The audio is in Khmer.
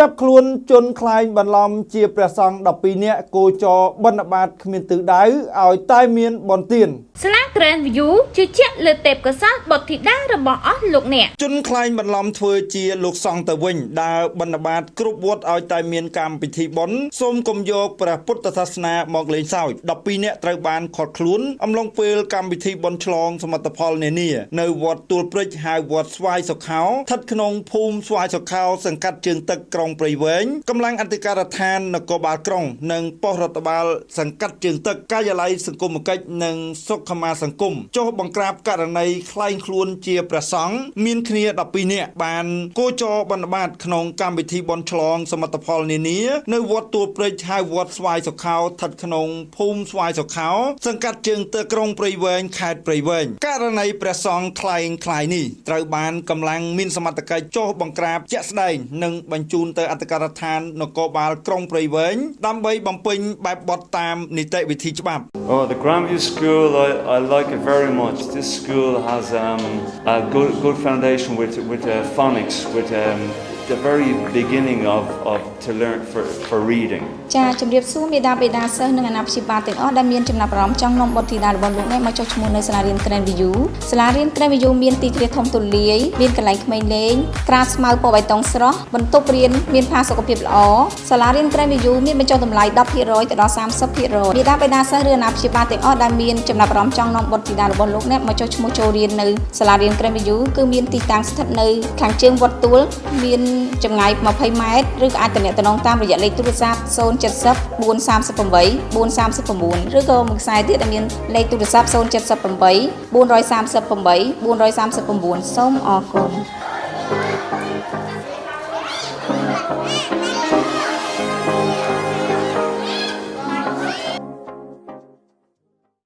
ចាប់ខ្លួនជនខ្លាញ់បន្លំជាព្រះសង្ឃ12នាក់គោចរបិណ្ឌបាតគ្មានទិសដៅឲ្យតែមានបនទានស្លា Grand View ជឿជាក់លើទេពកោសល្យបុត្រធីតារបស់អស់លោកអ្នកជនខ្លាញ់បន្លំធ្វើជាលោកសង្ឃទៅវិញដើរបិណ្ឌបាតគ្រប់វត្តឲ្យតែមានកម្មពិធីបុណ្យសូមកុំយកព្រះពុទ្ធសាសនាមកលេងសើច12នាក់ត្រូវបានខាត់ខ្លួនអំឡុងពេលកម្មវិធីបុណ្យឆ្លងសមិទ្ធផលនានានៅវត្តទួលព្រិចហៅវត្តស្វាយសុខោស្ថិតក្នុងភូមិស្វាយសុខោសង្កាត់ជើងទឹកក្រុងព្រៃវែងកម្លាំងអធិការដ្ឋាននគរបាលក្រុង និងប៉ុស្តិ៍រដ្ឋបាល សង្កាត់ជើងទឹកការិយាល័យសង្គមគិច្ចនិងសុខមាសង្គមចុះបង្ក្រាបករណីក្លែងខ្លួនជាព្រះសង្ឃមានគ្នា12នាក់បានគោចរបណ្ឌបាតក្នុងកម្មវិធីបន់ឆ្លង សមិទ្ធផលនានានៅវត្តទួលព្រៃហៅវត្តស្វាយសុខោស្ថិតក្នុងភូមិស្វាយសុខោសង្កាត់ជើងទឹកក្រុងព្រៃវែងខេត្តព្រៃវែងករណីព្រះសង្ឃក្លែងក្លាយនេះត្រូវបានកម្លាំងមានសមត្ថកិច្ចចុះបង្ក្រាបជាក់ស្ដែងនិងបញ្ជូនទៅអធិការដ្ឋាននគរបាលក្រុងព្រៃវែងដើម្បីបំពេញបែបបទតាមនីតិវិធីច្បាប់ Oh, the Grandview School, I, I like it very much. This school has um, a good, good foundation with, with uh, phonics, with um, the very beginning of, of to learn for, for reading ចាជំរាបសួរមេដាបេដាសិស្សនិងអាណាព្យាបាលទាំងអស់ដែលមានចំណាប់អារម្មណ៍ចង់នាំបុត្រធីតារបស់លោកអ្នកមកចុះឈ្មោះនៅសាលារៀន Grand View សាលារៀន Grand View មានទីធ្លាធំទូលាយមានកន្លែងក្មេងលេងក្រាលស្មៅពណ៌បៃតងស្រស់បន្ទប់រៀនមានផាសុកភាពល្អសាលារៀន Grand View មានបញ្ចុះតម្លៃ10%ទៅដល់30%មេដាបេដាសិស្សឬអាណាព្យាបាលទាំងអស់ដែលមានចំណាប់អារម្មណ៍ចង់នាំបុត្រធីតារបស់លោកអ្នកមកចុះឈ្មោះចូលរៀននៅសាលារៀន Grand View គឺមានទីតាំងស្ថិតនៅខាងជើងវត្តទួលមានចម្ងាយ20ម៉ែត្រឬក៏អាចទំនាក់ទំនងតាមរយៈលេខទូរស័ព្ទ070 438 439ឬក៏មួយខ្សែទៀតដែលមានលេខទូរស័ព្ទ078 438 439សូមអរគុណ